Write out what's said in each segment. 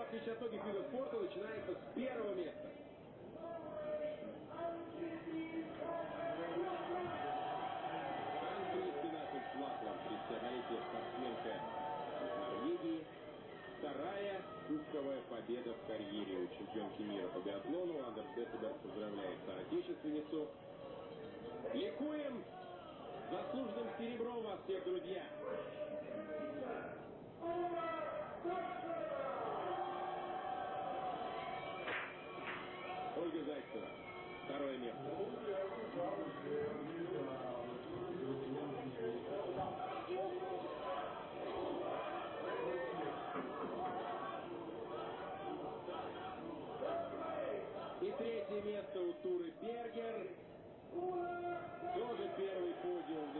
в отличие от многих видов спорта, начинается с первого места. Английский Флатланд, 32-летняя спортсменка Норвегии. Вторая кубковая победа в карьере у чемпионки мира по биатлону. Андерс Бессеберг поздравляет соотечественницу. Ликуем! Заслуженным серебром вас всех, друзья! Ольга Зайцева. Второе место. И третье место у Туры Бергер. Тоже первый подиум в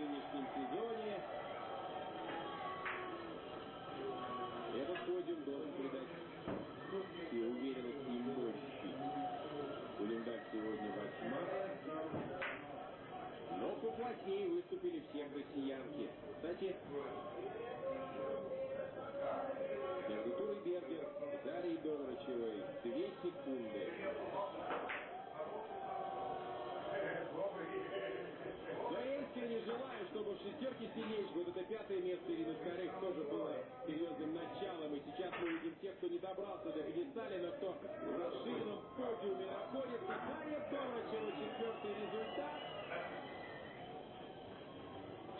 Но поплотнее выступили все россиянки. Кстати, между Турой Бергер Дарьей Доврачевой две секунды. Но я искренне желаю, чтобы в шестерке сильнейших, вот это пятое место Ирины Скорых тоже было серьезным началом. И сейчас мы видим тех, кто не добрался до пьедесталя, но кто в расширенном подиуме находится. Дарья Доврачева, четвертый результат.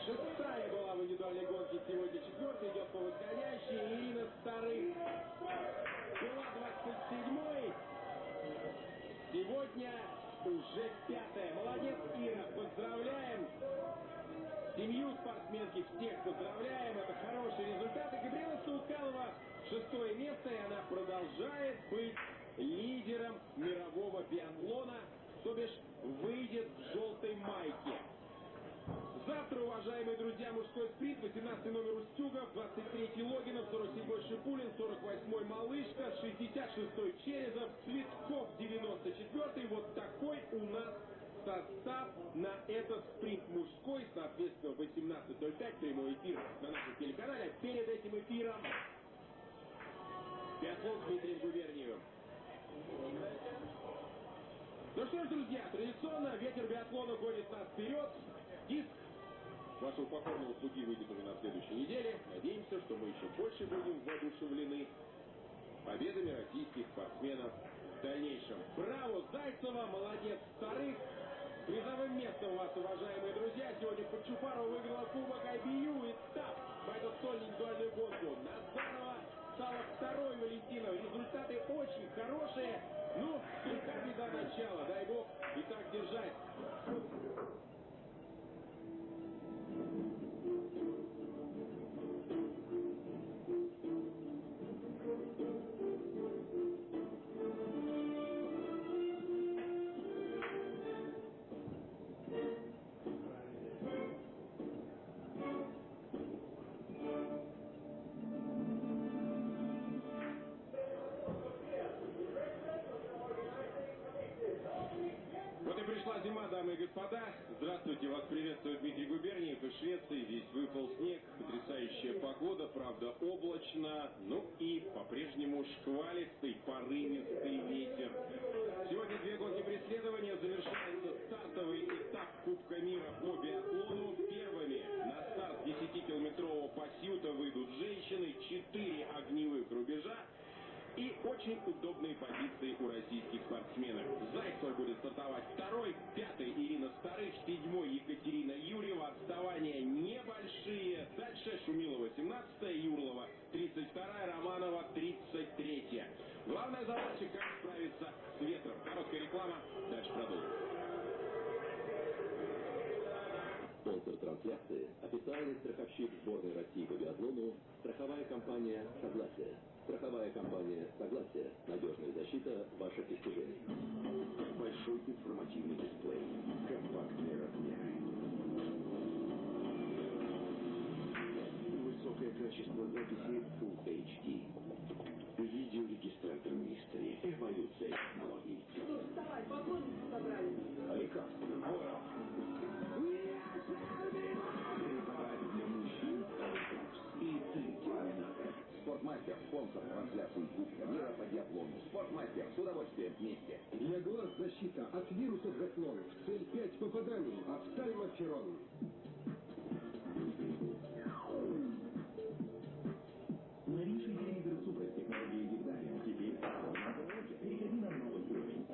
Шестая была в индивидуальной гонке, сегодня Четвертый идет по восходящей. Ирина Старых была 27-й. Сегодня уже пятая. Молодец, Ира, поздравляем. Семью спортсменки всех поздравляем. Это хорошие результаты И Габриэла Саукалова шестое место, и она продолжает быть лидером мирового биатлона, то бишь выйдет в желтой майке. Завтра, уважаемые друзья, мужской спринт, 18 номер Устюгов, 23 Логинов, 47-й Шипулин, 48-й Малышка, 66-й Черезов, Цветков, 94-й. Вот такой у нас состав на этот спринт мужской, соответственно, 18.05 прямой эфир на нашем телеканале. Перед этим эфиром биатлон Дмитрий Дмитрием Губерниевым. Ну что ж, друзья, традиционно ветер биатлона гонит нас вперед. Диск вашего покорного слуги выйдет уже на следующей неделе. Надеемся, что мы еще больше будем воодушевлены победами российских спортсменов в дальнейшем. Браво, Зайцева, молодец вторых. Призовым местом вас, уважаемые друзья, сегодня Подчупарова выиграла Кубок IBU этап в эту столь индивидуальную гонку. Назарова стала второй Валентина. Результаты очень хорошие. Ну, слегка беда начала. Дай бог и так держать. По-прежнему шквалистый, порывистый ветер. Сегодня две гонки преследования завершается стартовый этап Кубка мира по биатлону. Первыми на старт 10-километрового пасьюта выйдут женщины, 4 огневых рубежа. И очень удобные позиции у российских спортсменов. Зайцева будет стартовать второй, пятый Ирина Старых, седьмой Екатерина Юрьева. Отставания небольшие. Дальше Шумилова 17 страховщик сборной России по биатлону, страховая компания «Согласие». Страховая компания «Согласие». Надежная защита ваших достижений. Большой информативный дисплей. Компактные размеры. Высокое качество записи Full HD. Видеорегистратор Мистери. Эволюция технологий. Ж, вставай, поклонники собрались. Лекарственный спонсор трансляции Кубка мира по диатлону. Спортмастер, с удовольствием вместе. Для глаз защита от вирусов заклонов. Цель 5 попаданий. Офтальмоферон. Новейший телевизор Супер с технологией Гигдария. Теперь Переходи на новый уровень.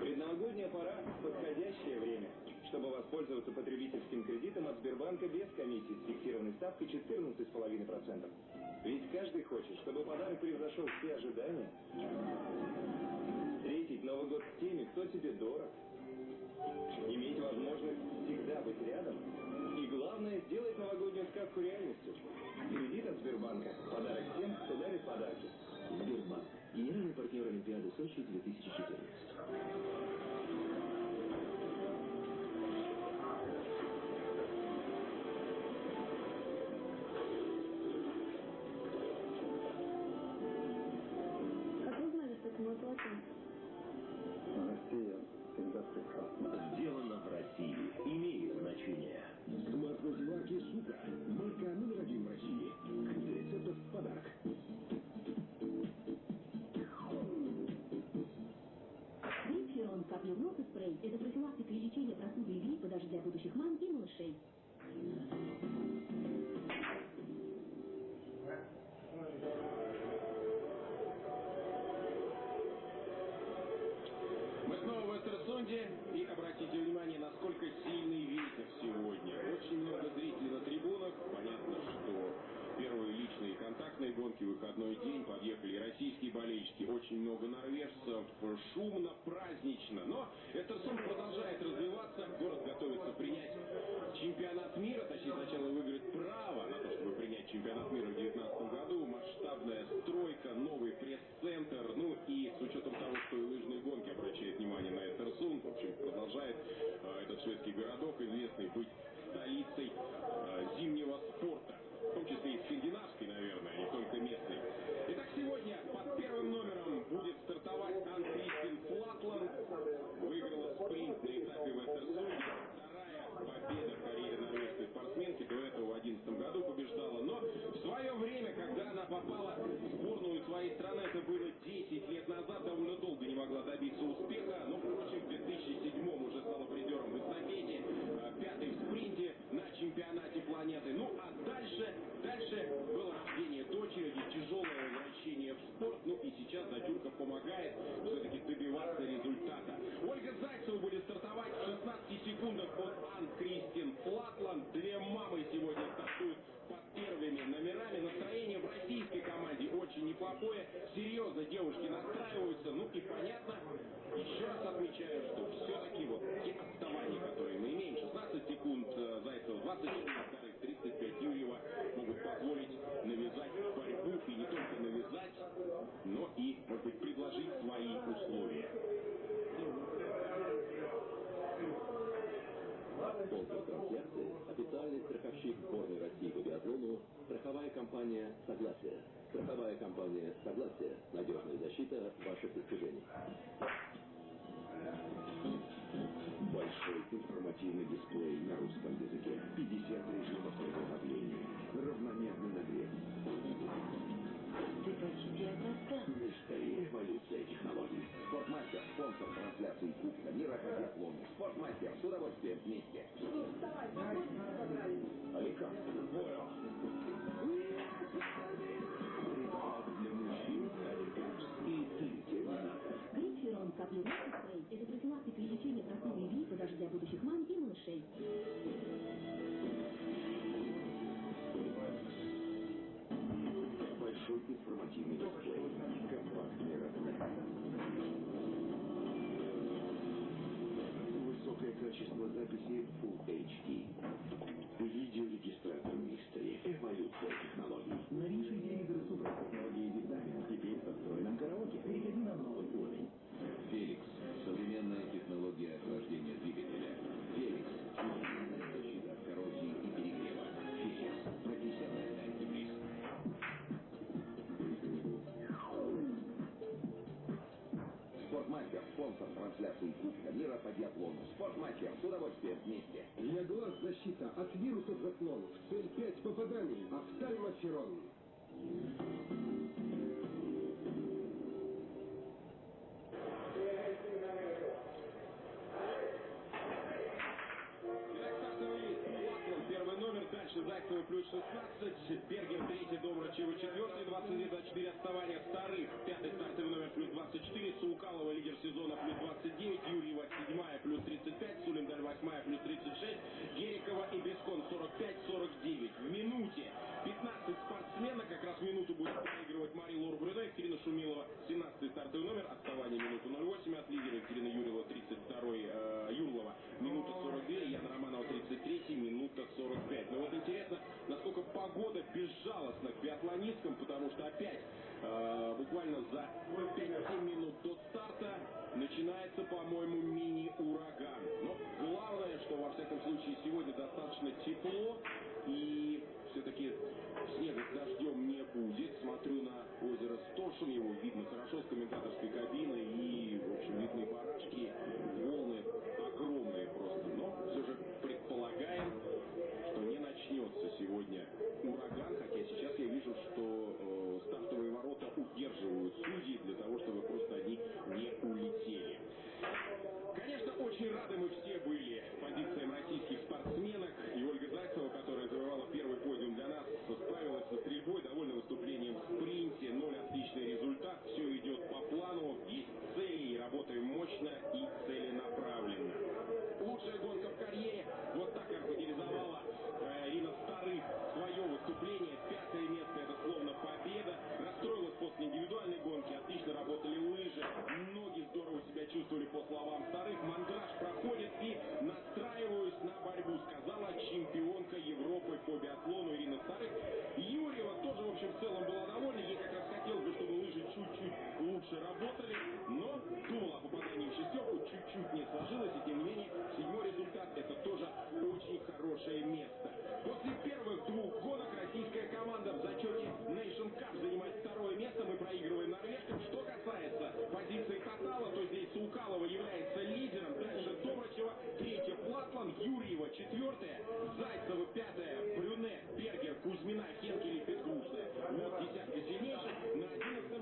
Предновогодняя пора – подходящее время, чтобы воспользоваться потребительским кредитом от Сбербанка без комиссии с фиксированной ставкой 14,5%. Ведь каждый хочет, чтобы подарок превзошел все ожидания. Встретить Новый год с теми, кто тебе дорог. Иметь возможность всегда быть рядом. И главное, сделать новогоднюю сказку реальностью. Кредит от Сбербанка. Подарок тем, кто дарит подарки. Сбербанк. Генеральный партнер Олимпиады Сочи 2014. Знали, что страховая компания «Согласие». Страховая компания «Согласие» – надежная защита ваших достижений. Большой информативный дисплей на русском языке. 50 режимов приготовления. Равномерный нагрев. Мистерия эволюция технологий. Спортмастер, спонсор трансляции Кубка мира по биатлону. Спортмастер, с удовольствием вместе. Ну, вставай, погоди, собрались. Александр, Каплевой спрей – это профилактика и лечение простуды и гриппа даже для будущих мам и малышей. Большой информативный дисплей. Компактный размер. Высокое качество записи Full HD. Видеорегистратор Мистери. Эволюция технологий. Новейшие телевизоры супер технологии Дизайн. Теперь со встроенным караоке. Переходи на новый уровень. Феликс. Мира по биатлону. Спортмастер, с удовольствием вместе. Для глаз защита от вирусов заслон. В цель 5 попаданий. Офтальмоферон. Итак, 16, Бергер третий, Домрачева четвертый, 22-24 отставания вторых, пятый стартовый номер плюс 24, Саукалова лидер сезона плюс 29, Юрьева седьмая плюс 35, Сулиндаль восьмая плюс 36, Герикова и Бескон 45-49. В минуте 15 спортсменок, как раз минуту будет проигрывать Мария Лора Брюне, Екатерина Шумилова 17 стартовый номер, отставание минуту 08 от лидера Екатерина Юрьева 32 э, Юрлова минута 42, Яна Романова 33, минута 45. Но вот интересно, насколько погода безжалостна к биатлонисткам, потому что опять э, буквально за 5 минут до старта начинается, по-моему, мини-ураган. Но главное, что во всяком случае сегодня достаточно тепло и все-таки снега с дождем не будет. Смотрю на озеро Сторшин, его видно хорошо с комментаторской кабины и, в общем, видны барашки, волны огромные просто. Но все же предполагаем, что не начнется сегодня ураган, хотя сейчас я вижу, что э, стартовые ворота удерживают судьи для того, чтобы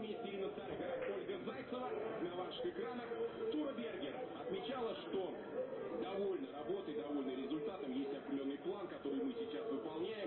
месте юнца играет Ольга Зайцева. На ваших экранах Тура Бергер отмечала, что довольна работой, довольна результатом. Есть определенный план, который мы сейчас выполняем.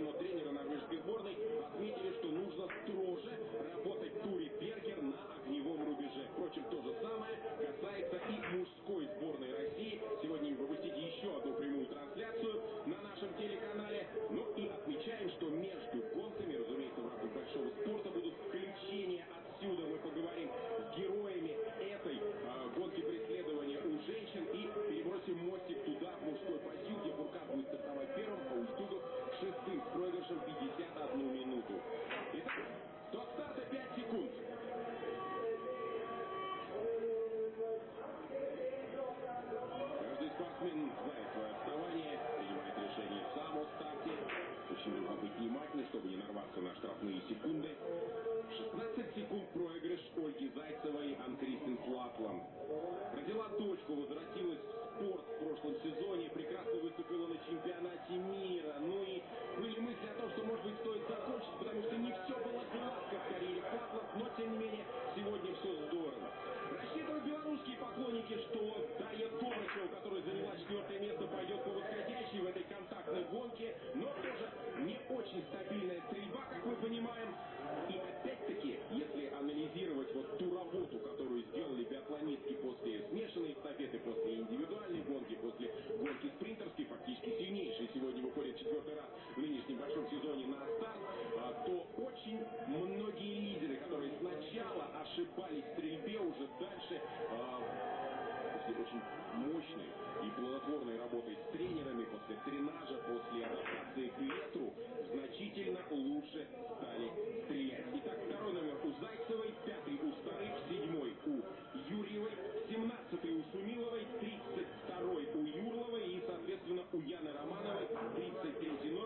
очень мощной и плодотворной работой с тренерами, после тренажа, после адаптации к ветру, значительно лучше стали стрелять. Итак, второй номер у Зайцевой, пятый у Старых, седьмой у Юрьевой, семнадцатый у Сумиловой, тридцать второй у Юрловой и, соответственно, у Яны Романовой, тридцать третий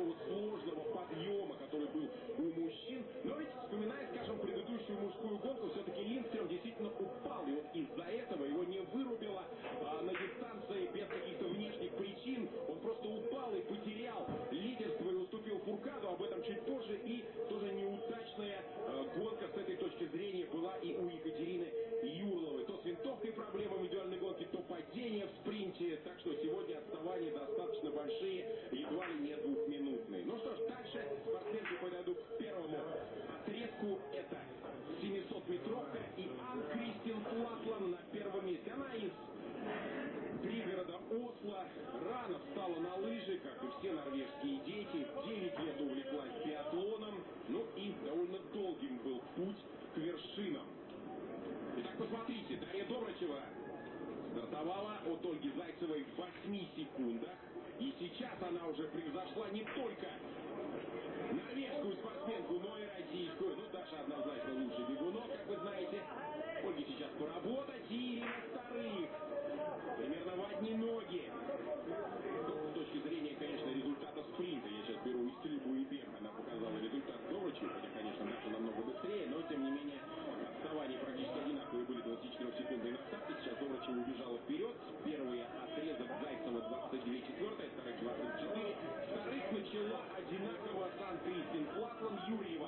com o SUS, da parte de Одинаково Сан-Кристин, Латлан Юрьев,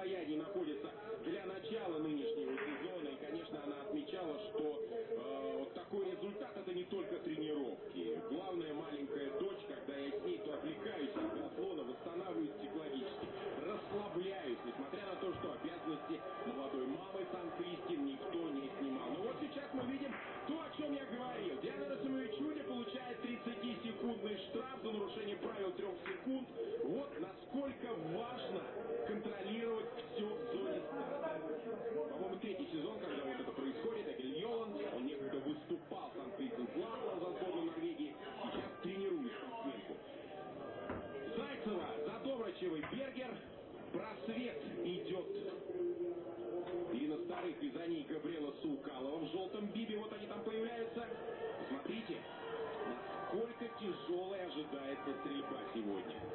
состоянии находится для начала нынешнего сезона. И, конечно, она отмечала, что э, такой результат это не только три Лукалова в желтом бибе. Вот они там появляются. Смотрите, насколько тяжелая ожидается стрельба сегодня.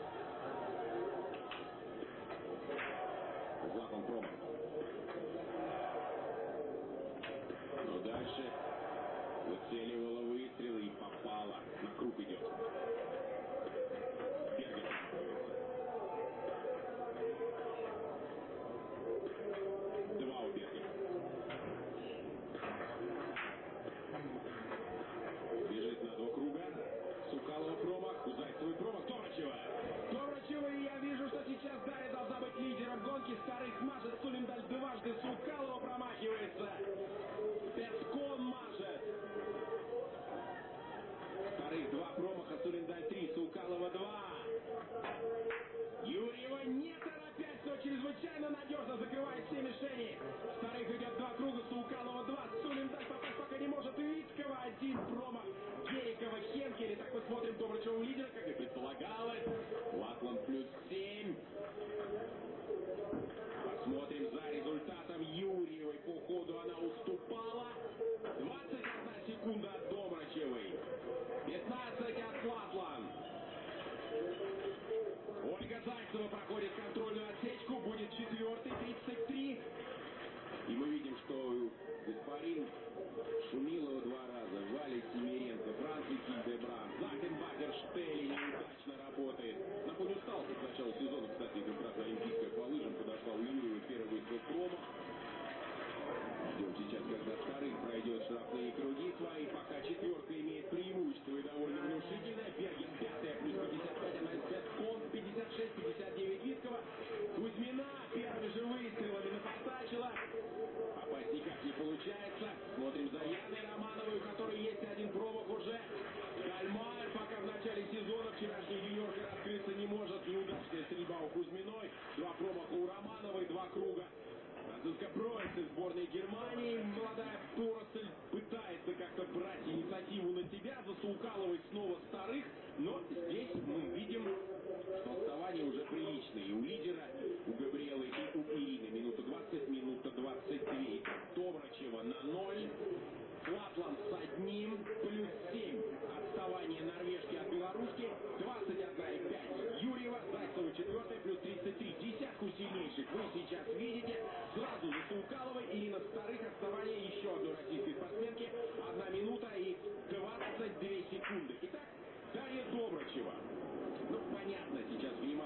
пытаются укалывать снова старых, но здесь мы видим, что отставание уже приличное. И у лидера, у Габриэлы и у Ирины минута 20, минута 23. Добрачева на ноль. Лапланд с одним, плюс 7. Отставание норвежки от белоруски 21,5. Юрьева, Зайцева 4, плюс 33. Десятку сильнейших вы сейчас видите. Сразу же Саукалова, Ирина Старых, отставание еще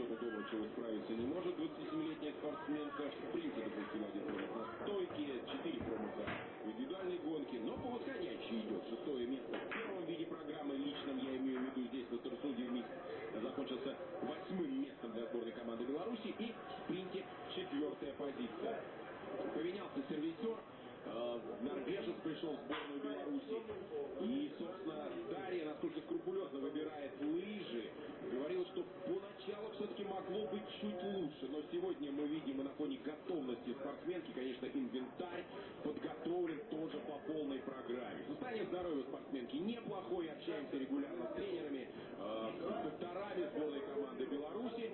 Шева дома, чего справиться не может. 27-летняя спортсменка в спринте допустила один промах на стойке, 4 промаха в индивидуальной гонке, но по восходящей идет. Шестое место в первом виде программы, личном я имею в виду здесь, на Интерсуде микс закончился восьмым местом для сборной команды Беларуси и в спринте четвертая позиция. Поменялся сервисер, э, норвежец пришел в сборную Беларуси. И, собственно, Дарья, насколько скрупулезно выбирает лыжи, говорил, что по начало все-таки могло быть чуть лучше, но сегодня мы видим и на фоне готовности спортсменки, конечно, инвентарь подготовлен тоже по полной программе. Состояние здоровья спортсменки неплохое, общаемся регулярно с тренерами, э, с докторами сборной команды Беларуси.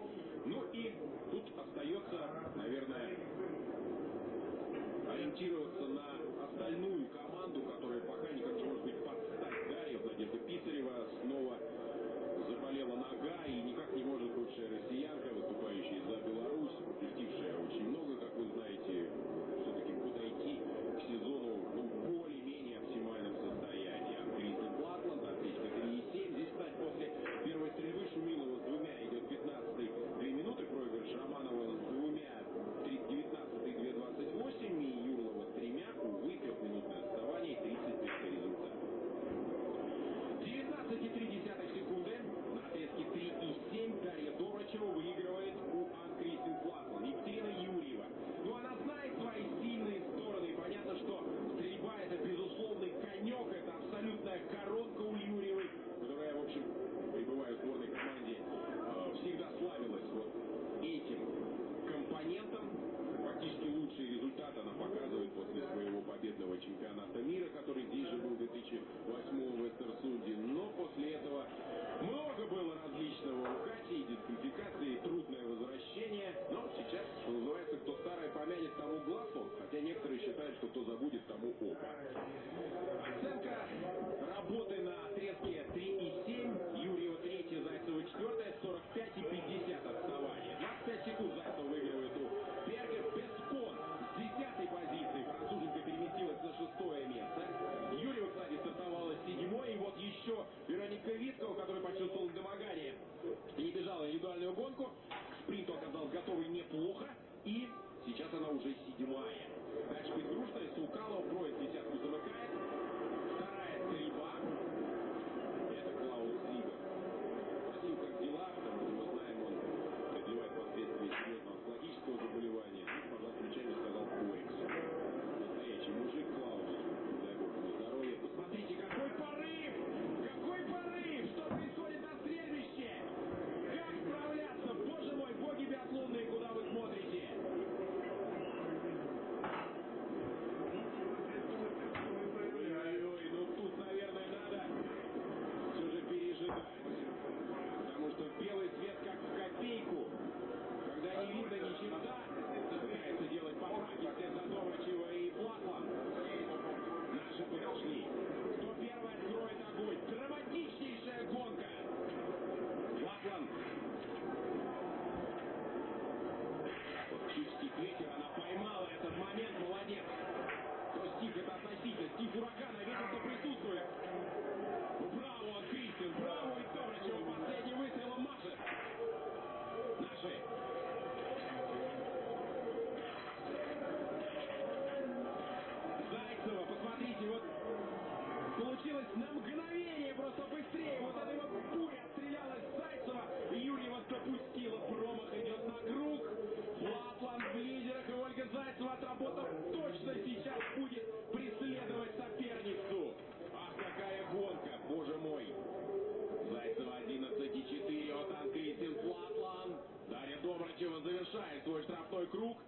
круг.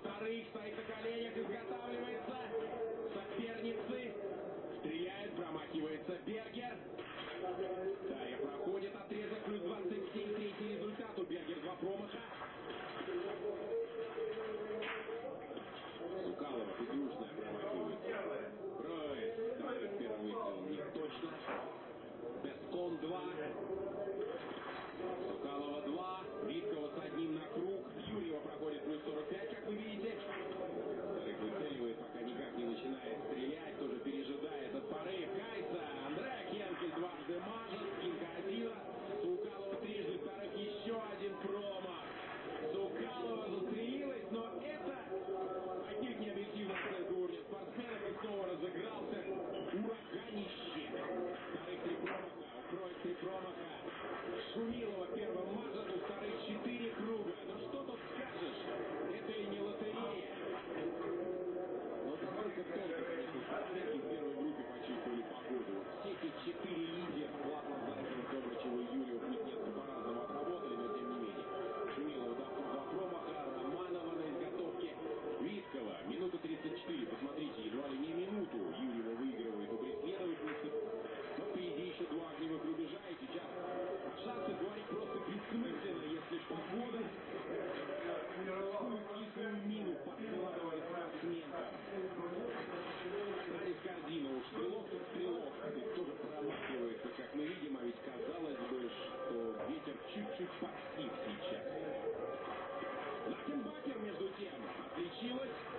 Старых стоит на коленях, изготавливается. Соперницы стреляет, промахивается. этих факсив сейчас. Лакенбакер, между тем, отличилась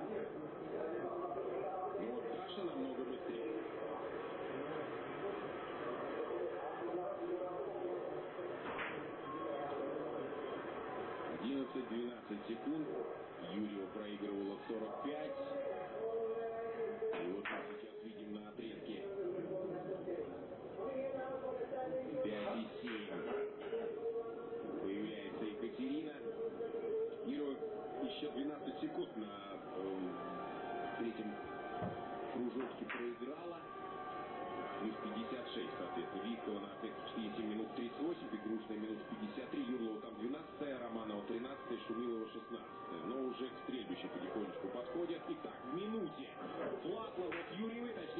Ну, Саша намного быстрее. Одиннадцать, двенадцать секунд. Юрьева проигрывала 45. И вот сейчас 36, соответственно. Вихова на Т-64 минут 38, Бегрушная минут 53, Юрлова там 12, Романова 13, Шумилова 16. Но уже к стрельбищу потихонечку подходят. Итак, в минуте Флатлова от Юрьевой, точнее,